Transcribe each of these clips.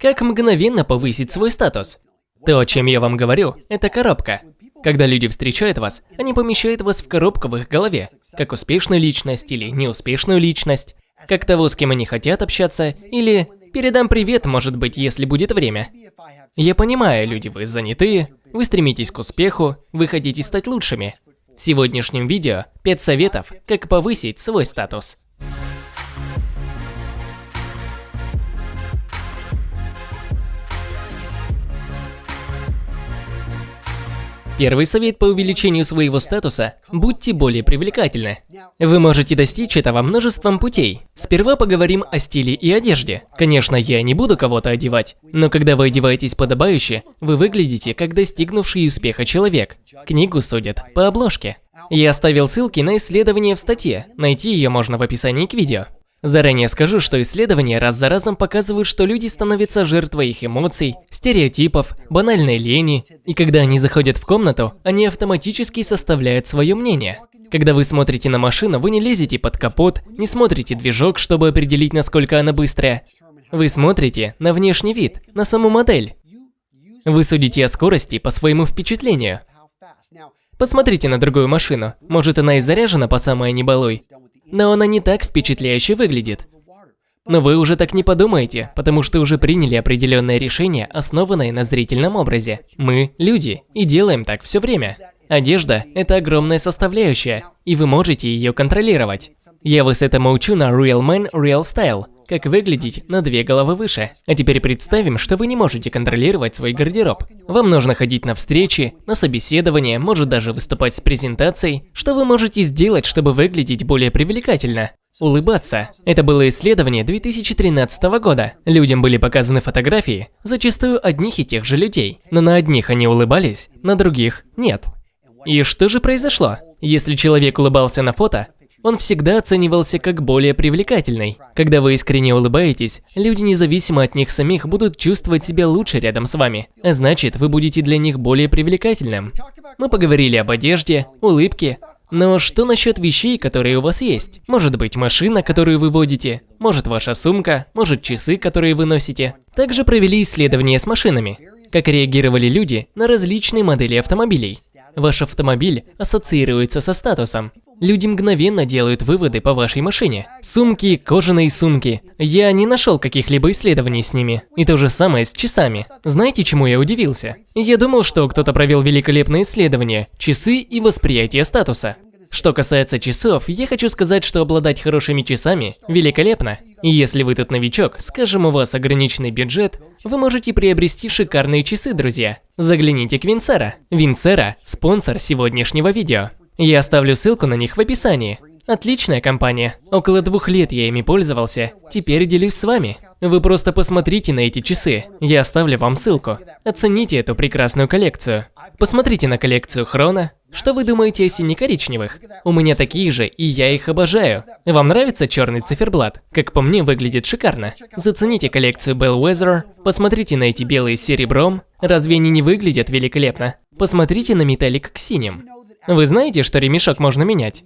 Как мгновенно повысить свой статус? То, о чем я вам говорю, это коробка. Когда люди встречают вас, они помещают вас в коробку в их голове, как успешную личность или неуспешную личность, как того, с кем они хотят общаться, или передам привет, может быть, если будет время. Я понимаю, люди, вы занятые, вы стремитесь к успеху, вы хотите стать лучшими. В сегодняшнем видео 5 советов, как повысить свой статус. Первый совет по увеличению своего статуса – будьте более привлекательны. Вы можете достичь этого множеством путей. Сперва поговорим о стиле и одежде. Конечно, я не буду кого-то одевать, но когда вы одеваетесь подобающе, вы выглядите как достигнувший успеха человек. Книгу судят по обложке. Я оставил ссылки на исследование в статье, найти ее можно в описании к видео. Заранее скажу, что исследования раз за разом показывают, что люди становятся жертвой их эмоций, стереотипов, банальной лени, и когда они заходят в комнату, они автоматически составляют свое мнение. Когда вы смотрите на машину, вы не лезете под капот, не смотрите движок, чтобы определить, насколько она быстрая. Вы смотрите на внешний вид, на саму модель. Вы судите о скорости по своему впечатлению. Посмотрите на другую машину, может она и заряжена по самой небалуй, но она не так впечатляюще выглядит. Но вы уже так не подумаете, потому что уже приняли определенное решение, основанное на зрительном образе. Мы – люди, и делаем так все время. Одежда – это огромная составляющая, и вы можете ее контролировать. Я вас этому учу на Real Man Real Style, как выглядеть на две головы выше. А теперь представим, что вы не можете контролировать свой гардероб. Вам нужно ходить на встречи, на собеседование, может даже выступать с презентацией. Что вы можете сделать, чтобы выглядеть более привлекательно? Улыбаться. Это было исследование 2013 года. Людям были показаны фотографии, зачастую одних и тех же людей. Но на одних они улыбались, на других нет. И что же произошло? Если человек улыбался на фото, он всегда оценивался как более привлекательный. Когда вы искренне улыбаетесь, люди независимо от них самих будут чувствовать себя лучше рядом с вами. А значит, вы будете для них более привлекательным. Мы поговорили об одежде, улыбке, но что насчет вещей, которые у вас есть? Может быть машина, которую вы водите, может ваша сумка, может часы, которые вы носите. Также провели исследования с машинами. Как реагировали люди на различные модели автомобилей. Ваш автомобиль ассоциируется со статусом. Люди мгновенно делают выводы по вашей машине. Сумки, кожаные сумки. Я не нашел каких-либо исследований с ними. И то же самое с часами. Знаете, чему я удивился? Я думал, что кто-то провел великолепное исследование – часы и восприятие статуса. Что касается часов, я хочу сказать, что обладать хорошими часами великолепно. И если вы тут новичок, скажем, у вас ограниченный бюджет, вы можете приобрести шикарные часы, друзья. Загляните к Винцера. Винцера – спонсор сегодняшнего видео. Я оставлю ссылку на них в описании. Отличная компания. Около двух лет я ими пользовался. Теперь делюсь с вами. Вы просто посмотрите на эти часы. Я оставлю вам ссылку. Оцените эту прекрасную коллекцию. Посмотрите на коллекцию Хрона. Что вы думаете о сине-коричневых? У меня такие же, и я их обожаю. Вам нравится черный циферблат? Как по мне, выглядит шикарно. Зацените коллекцию Bellwether. Посмотрите на эти белые с серебром. Разве они не выглядят великолепно? Посмотрите на металлик к синим. Вы знаете, что ремешок можно менять?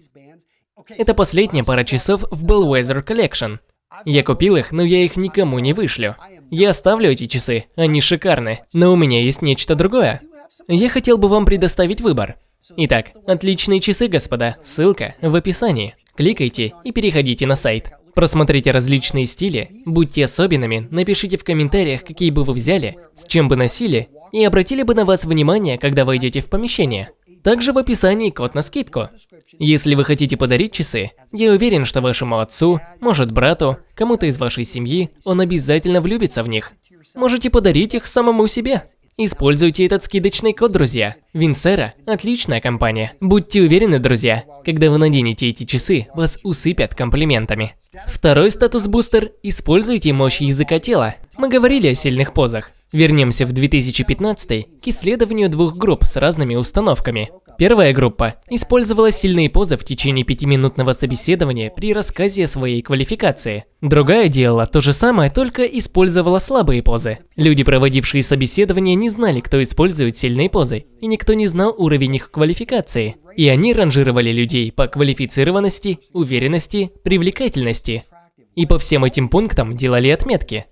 Это последняя пара часов в Bellwether Collection. Я купил их, но я их никому не вышлю. Я оставлю эти часы, они шикарны, но у меня есть нечто другое. Я хотел бы вам предоставить выбор. Итак, отличные часы, господа, ссылка в описании. Кликайте и переходите на сайт. Просмотрите различные стили, будьте особенными, напишите в комментариях, какие бы вы взяли, с чем бы носили, и обратили бы на вас внимание, когда войдете в помещение. Также в описании код на скидку. Если вы хотите подарить часы, я уверен, что вашему отцу, может брату, кому-то из вашей семьи, он обязательно влюбится в них. Можете подарить их самому себе. Используйте этот скидочный код, друзья. Винсера – отличная компания. Будьте уверены, друзья, когда вы наденете эти часы, вас усыпят комплиментами. Второй статус-бустер – используйте мощь языка тела. Мы говорили о сильных позах. Вернемся в 2015 к исследованию двух групп с разными установками. Первая группа использовала сильные позы в течение пятиминутного собеседования при рассказе о своей квалификации. Другая делала то же самое, только использовала слабые позы. Люди, проводившие собеседование, не знали, кто использует сильные позы, и никто не знал уровень их квалификации. И они ранжировали людей по квалифицированности, уверенности, привлекательности. И по всем этим пунктам делали отметки.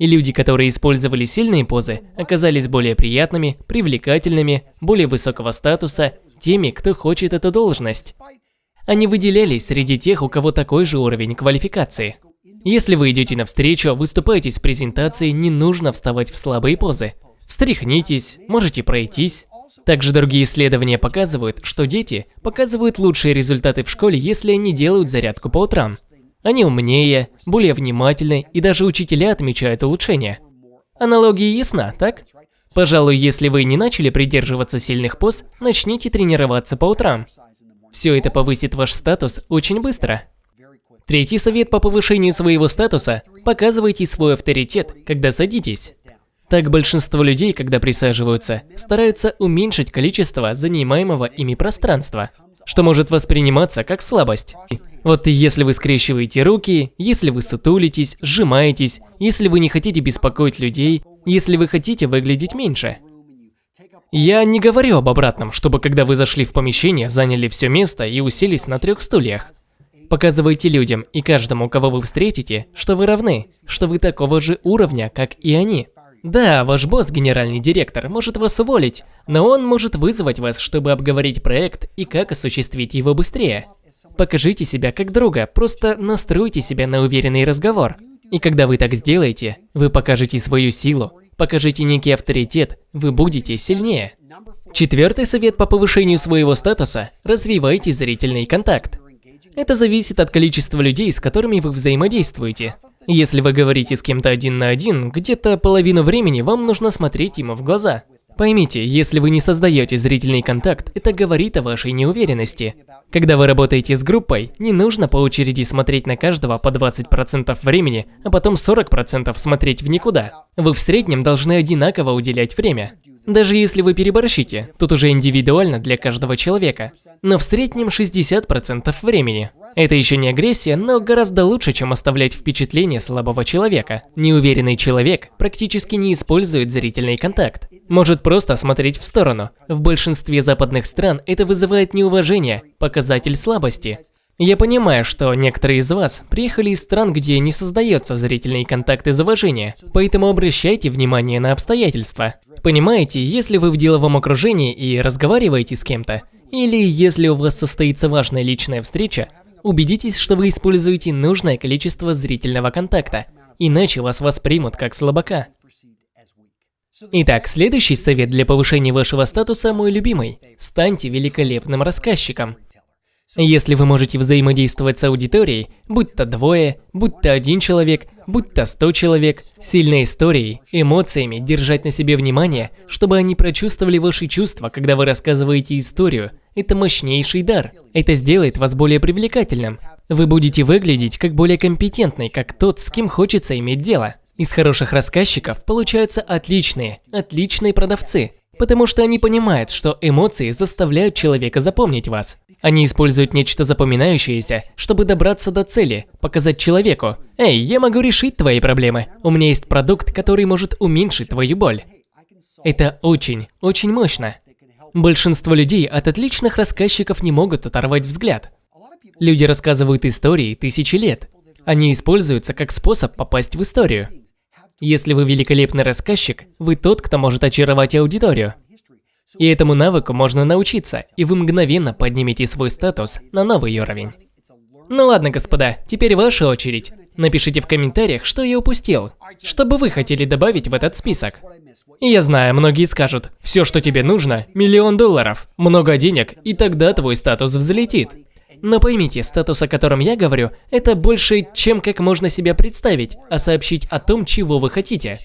И люди, которые использовали сильные позы, оказались более приятными, привлекательными, более высокого статуса, теми, кто хочет эту должность. Они выделялись среди тех, у кого такой же уровень квалификации. Если вы идете навстречу, выступаете с презентацией, не нужно вставать в слабые позы. Встряхнитесь, можете пройтись. Также другие исследования показывают, что дети показывают лучшие результаты в школе, если они делают зарядку по утрам. Они умнее, более внимательны, и даже учителя отмечают улучшения. Аналогия ясна, так? Пожалуй, если вы не начали придерживаться сильных поз, начните тренироваться по утрам. Все это повысит ваш статус очень быстро. Третий совет по повышению своего статуса – показывайте свой авторитет, когда садитесь. Так большинство людей, когда присаживаются, стараются уменьшить количество занимаемого ими пространства, что может восприниматься как слабость. Вот если вы скрещиваете руки, если вы сутулитесь, сжимаетесь, если вы не хотите беспокоить людей, если вы хотите выглядеть меньше. Я не говорю об обратном, чтобы когда вы зашли в помещение, заняли все место и уселись на трех стульях. Показывайте людям и каждому, кого вы встретите, что вы равны, что вы такого же уровня, как и они. Да, ваш босс, генеральный директор, может вас уволить, но он может вызвать вас, чтобы обговорить проект и как осуществить его быстрее. Покажите себя как друга, просто настройте себя на уверенный разговор. И когда вы так сделаете, вы покажете свою силу, покажите некий авторитет, вы будете сильнее. Четвертый совет по повышению своего статуса – развивайте зрительный контакт. Это зависит от количества людей, с которыми вы взаимодействуете. Если вы говорите с кем-то один на один, где-то половину времени вам нужно смотреть ему в глаза. Поймите, если вы не создаете зрительный контакт, это говорит о вашей неуверенности. Когда вы работаете с группой, не нужно по очереди смотреть на каждого по 20% времени, а потом 40% смотреть в никуда. Вы в среднем должны одинаково уделять время. Даже если вы переборщите, тут уже индивидуально для каждого человека. Но в среднем 60% времени. Это еще не агрессия, но гораздо лучше, чем оставлять впечатление слабого человека. Неуверенный человек практически не использует зрительный контакт. Может просто смотреть в сторону. В большинстве западных стран это вызывает неуважение, показатель слабости. Я понимаю, что некоторые из вас приехали из стран, где не создается зрительный контакт из уважения, поэтому обращайте внимание на обстоятельства. Понимаете, если вы в деловом окружении и разговариваете с кем-то, или если у вас состоится важная личная встреча, убедитесь, что вы используете нужное количество зрительного контакта, иначе вас воспримут как слабака. Итак, следующий совет для повышения вашего статуса мой любимый. Станьте великолепным рассказчиком. Если вы можете взаимодействовать с аудиторией, будь то двое, будь то один человек, будь то сто человек, сильной историей, эмоциями, держать на себе внимание, чтобы они прочувствовали ваши чувства, когда вы рассказываете историю, это мощнейший дар. Это сделает вас более привлекательным. Вы будете выглядеть как более компетентный, как тот, с кем хочется иметь дело. Из хороших рассказчиков получаются отличные, отличные продавцы, потому что они понимают, что эмоции заставляют человека запомнить вас. Они используют нечто запоминающееся, чтобы добраться до цели, показать человеку «Эй, я могу решить твои проблемы, у меня есть продукт, который может уменьшить твою боль». Это очень, очень мощно. Большинство людей от отличных рассказчиков не могут оторвать взгляд. Люди рассказывают истории тысячи лет. Они используются как способ попасть в историю. Если вы великолепный рассказчик, вы тот, кто может очаровать аудиторию. И этому навыку можно научиться, и вы мгновенно поднимете свой статус на новый уровень. Ну ладно, господа, теперь ваша очередь. Напишите в комментариях, что я упустил, что бы вы хотели добавить в этот список. И я знаю, многие скажут, все, что тебе нужно, миллион долларов, много денег, и тогда твой статус взлетит. Но поймите, статус, о котором я говорю, это больше, чем как можно себя представить, а сообщить о том, чего вы хотите.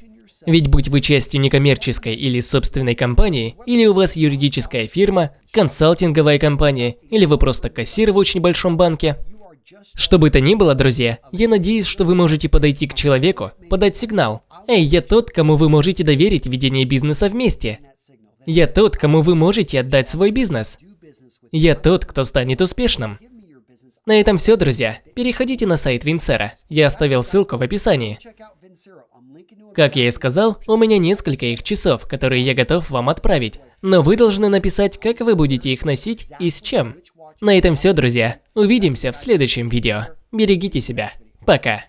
Ведь будь вы частью некоммерческой или собственной компании, или у вас юридическая фирма, консалтинговая компания, или вы просто кассир в очень большом банке, что бы то ни было, друзья, я надеюсь, что вы можете подойти к человеку, подать сигнал. Эй, я тот, кому вы можете доверить ведение бизнеса вместе. Я тот, кому вы можете отдать свой бизнес. Я тот, кто станет успешным. На этом все, друзья. Переходите на сайт Винсера. Я оставил ссылку в описании. Как я и сказал, у меня несколько их часов, которые я готов вам отправить. Но вы должны написать, как вы будете их носить и с чем. На этом все, друзья. Увидимся в следующем видео. Берегите себя. Пока.